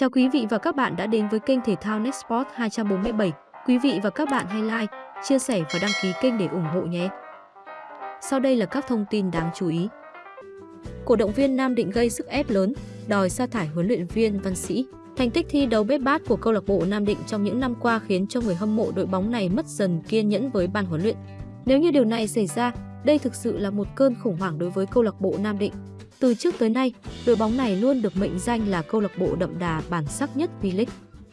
Chào quý vị và các bạn đã đến với kênh thể thao NetSport 247. Quý vị và các bạn hãy like, chia sẻ và đăng ký kênh để ủng hộ nhé. Sau đây là các thông tin đáng chú ý. Cổ động viên Nam Định gây sức ép lớn, đòi sa thải huấn luyện viên Văn Sĩ. Thành tích thi đấu bết bát của câu lạc bộ Nam Định trong những năm qua khiến cho người hâm mộ đội bóng này mất dần kiên nhẫn với ban huấn luyện. Nếu như điều này xảy ra, đây thực sự là một cơn khủng hoảng đối với câu lạc bộ Nam Định. Từ trước tới nay, đội bóng này luôn được mệnh danh là câu lạc bộ đậm đà bản sắc nhất V-League.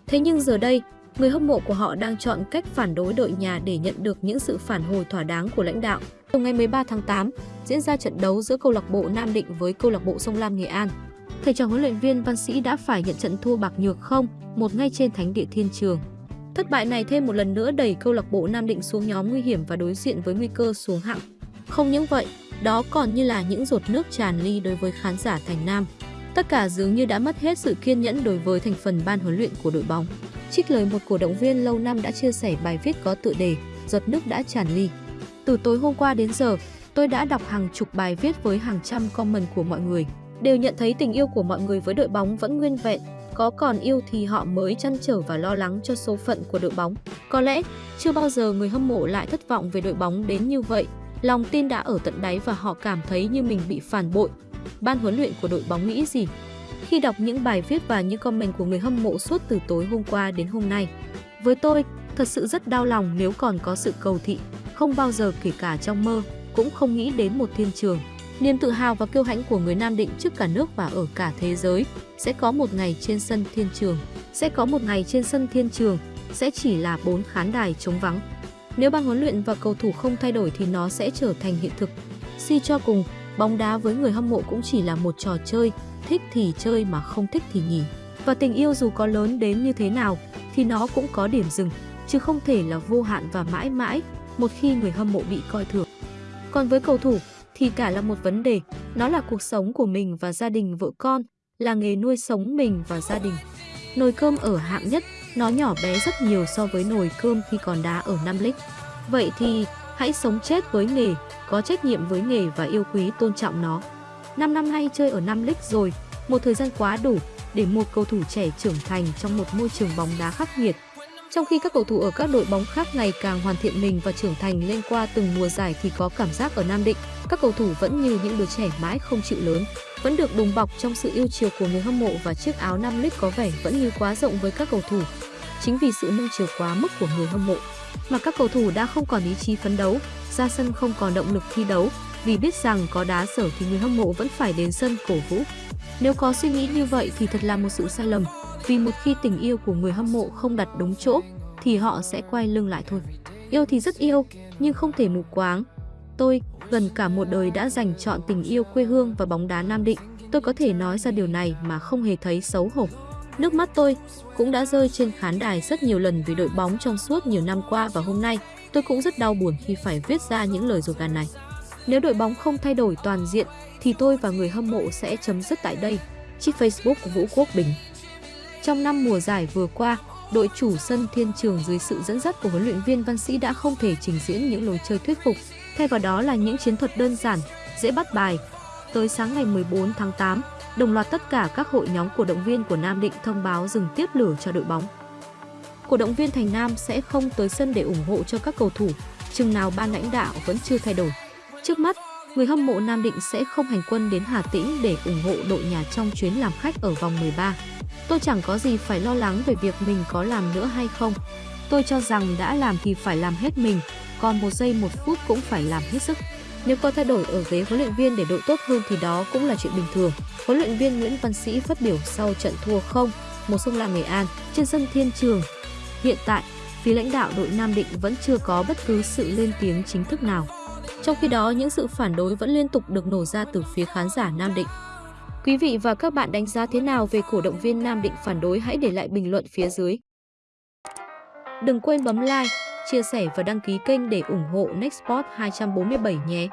Thế nhưng giờ đây, người hâm mộ của họ đang chọn cách phản đối đội nhà để nhận được những sự phản hồi thỏa đáng của lãnh đạo. Từ ngày 13 tháng 8, diễn ra trận đấu giữa câu lạc bộ Nam Định với câu lạc bộ Sông Lam Nghệ An. Thầy trò huấn luyện viên Văn Sĩ đã phải nhận trận thua bạc nhược không, một ngay trên thánh địa thiên trường. Thất bại này thêm một lần nữa đẩy câu lạc bộ Nam Định xuống nhóm nguy hiểm và đối diện với nguy cơ xuống hạng. Không những vậy, đó còn như là những giọt nước tràn ly đối với khán giả Thành Nam. Tất cả dường như đã mất hết sự kiên nhẫn đối với thành phần ban huấn luyện của đội bóng. Trích lời một cổ động viên lâu năm đã chia sẻ bài viết có tựa đề Giọt nước đã tràn ly. Từ tối hôm qua đến giờ, tôi đã đọc hàng chục bài viết với hàng trăm comment của mọi người. Đều nhận thấy tình yêu của mọi người với đội bóng vẫn nguyên vẹn, có còn yêu thì họ mới chăn trở và lo lắng cho số phận của đội bóng. Có lẽ chưa bao giờ người hâm mộ lại thất vọng về đội bóng đến như vậy Lòng tin đã ở tận đáy và họ cảm thấy như mình bị phản bội. Ban huấn luyện của đội bóng nghĩ gì? Khi đọc những bài viết và những comment của người hâm mộ suốt từ tối hôm qua đến hôm nay, với tôi, thật sự rất đau lòng nếu còn có sự cầu thị, không bao giờ kể cả trong mơ, cũng không nghĩ đến một thiên trường. Niềm tự hào và kiêu hãnh của người Nam Định trước cả nước và ở cả thế giới sẽ có một ngày trên sân thiên trường. Sẽ có một ngày trên sân thiên trường, sẽ chỉ là bốn khán đài trống vắng. Nếu ban huấn luyện và cầu thủ không thay đổi thì nó sẽ trở thành hiện thực. Si cho cùng, bóng đá với người hâm mộ cũng chỉ là một trò chơi, thích thì chơi mà không thích thì nghỉ. Và tình yêu dù có lớn đến như thế nào thì nó cũng có điểm dừng, chứ không thể là vô hạn và mãi mãi một khi người hâm mộ bị coi thường. Còn với cầu thủ thì cả là một vấn đề, nó là cuộc sống của mình và gia đình vợ con, là nghề nuôi sống mình và gia đình. Nồi cơm ở hạng nhất nó nhỏ bé rất nhiều so với nồi cơm khi còn đá ở Nam Lích. Vậy thì hãy sống chết với nghề, có trách nhiệm với nghề và yêu quý tôn trọng nó. 5 năm nay chơi ở Nam Lích rồi, một thời gian quá đủ để một cầu thủ trẻ trưởng thành trong một môi trường bóng đá khắc nghiệt. Trong khi các cầu thủ ở các đội bóng khác ngày càng hoàn thiện mình và trưởng thành lên qua từng mùa giải thì có cảm giác ở Nam Định, các cầu thủ vẫn như những đứa trẻ mãi không chịu lớn, vẫn được đùm bọc trong sự yêu chiều của người hâm mộ và chiếc áo Nam Lích có vẻ vẫn như quá rộng với các cầu thủ. Chính vì sự nâng chiều quá mức của người hâm mộ mà các cầu thủ đã không còn ý chí phấn đấu, ra sân không còn động lực thi đấu vì biết rằng có đá sở thì người hâm mộ vẫn phải đến sân cổ vũ. Nếu có suy nghĩ như vậy thì thật là một sự sai lầm, vì một khi tình yêu của người hâm mộ không đặt đúng chỗ thì họ sẽ quay lưng lại thôi. Yêu thì rất yêu, nhưng không thể mù quáng. Tôi gần cả một đời đã dành chọn tình yêu quê hương và bóng đá Nam Định. Tôi có thể nói ra điều này mà không hề thấy xấu hổ. Nước mắt tôi cũng đã rơi trên khán đài rất nhiều lần vì đội bóng trong suốt nhiều năm qua và hôm nay tôi cũng rất đau buồn khi phải viết ra những lời ruột gan này. Nếu đội bóng không thay đổi toàn diện thì tôi và người hâm mộ sẽ chấm dứt tại đây. Chiếc Facebook của Vũ Quốc Bình Trong năm mùa giải vừa qua, đội chủ sân Thiên Trường dưới sự dẫn dắt của huấn luyện viên Văn Sĩ đã không thể trình diễn những lối chơi thuyết phục, thay vào đó là những chiến thuật đơn giản, dễ bắt bài. Tới sáng ngày 14 tháng 8, đồng loạt tất cả các hội nhóm cổ động viên của Nam Định thông báo dừng tiếp lửa cho đội bóng. Cổ động viên Thành Nam sẽ không tới sân để ủng hộ cho các cầu thủ, chừng nào ban lãnh đạo vẫn chưa thay đổi. Trước mắt, người hâm mộ Nam Định sẽ không hành quân đến Hà Tĩnh để ủng hộ đội nhà trong chuyến làm khách ở vòng 13. Tôi chẳng có gì phải lo lắng về việc mình có làm nữa hay không. Tôi cho rằng đã làm thì phải làm hết mình, còn một giây một phút cũng phải làm hết sức. Nếu có thay đổi ở ghế huấn luyện viên để đội tốt hơn thì đó cũng là chuyện bình thường. Huấn luyện viên Nguyễn Văn Sĩ phát biểu sau trận thua không một sông Lam Nghệ An trên sân Thiên Trường. Hiện tại, phía lãnh đạo đội Nam Định vẫn chưa có bất cứ sự lên tiếng chính thức nào. Trong khi đó, những sự phản đối vẫn liên tục được nổ ra từ phía khán giả Nam Định. Quý vị và các bạn đánh giá thế nào về cổ động viên Nam Định phản đối hãy để lại bình luận phía dưới. Đừng quên bấm like, chia sẻ và đăng ký kênh để ủng hộ Nextport 247 nhé.